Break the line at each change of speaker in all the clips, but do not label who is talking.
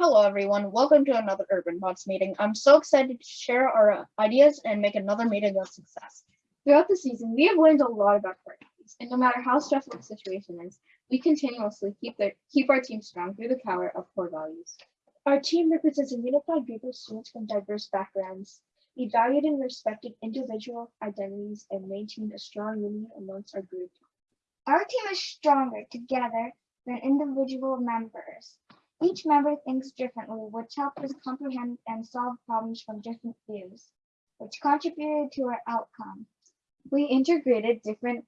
Hello, everyone. Welcome to another Urban Bots meeting. I'm so excited to share our ideas and make another meeting a success.
Throughout the season, we have learned a lot about core values, and no matter how stressful the situation is, we continuously keep the keep our team strong through the power of core values. Our team represents a unified group of students from diverse backgrounds. We valued and respected individual identities and maintained a strong union amongst our group.
Our team is stronger together than individual members. Each member thinks differently, which helps us comprehend and solve problems from different views, which contributed to our outcome.
We integrated different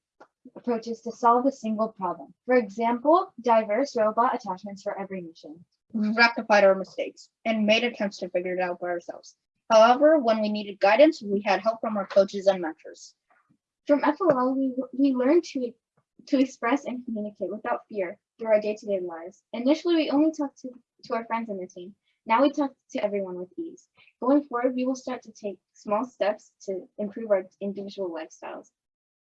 approaches to solve a single problem. For example, diverse robot attachments for every mission.
We rectified our mistakes and made attempts to figure it out by ourselves. However, when we needed guidance, we had help from our coaches and mentors.
From FLL, we, we learned to, to express and communicate without fear through our day-to-day lives. Initially, we only talked to, to our friends in the team. Now we talk to everyone with ease. Going forward, we will start to take small steps to improve our individual lifestyles.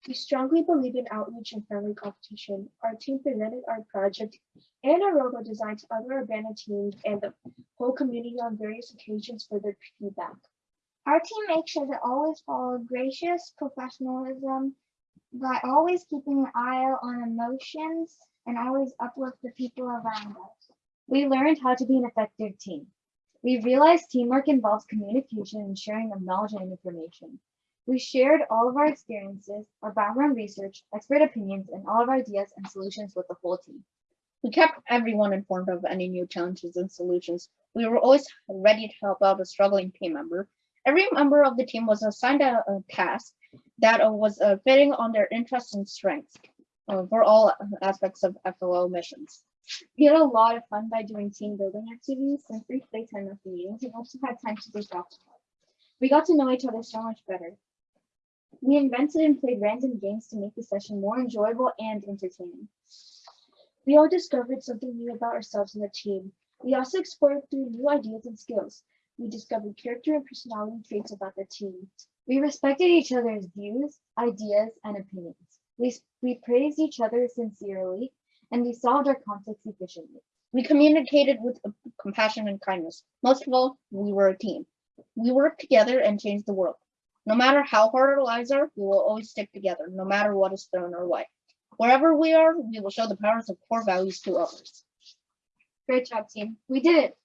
We strongly believe in outreach and friendly competition. Our team presented our project and our logo design to other abandoned teams and the whole community on various occasions for their feedback.
Our team makes sure to always follow gracious professionalism by always keeping an eye out on emotions and always uplift the people around us.
We learned how to be an effective team. We realized teamwork involves communication and sharing of knowledge and information. We shared all of our experiences, our background research, expert opinions, and all of our ideas and solutions with the whole team.
We kept everyone informed of any new challenges and solutions. We were always ready to help out a struggling team member. Every member of the team was assigned a, a task that was uh, fitting on their interests and strengths uh, for all aspects of FLL missions.
We had a lot of fun by doing team building activities and free playtime after meetings and also had time to take off. We got to know each other so much better. We invented and played random games to make the session more enjoyable and entertaining. We all discovered something new about ourselves and the team. We also explored through new ideas and skills. We discovered character and personality traits about the team. We respected each other's views, ideas, and opinions. We, we praised each other sincerely, and we solved our conflicts efficiently.
We communicated with uh, compassion and kindness. Most of all, we were a team. We worked together and changed the world. No matter how hard our lives are, we will always stick together, no matter what is thrown our way. Wherever we are, we will show the powers of core values to others.
Great job, team. We did it.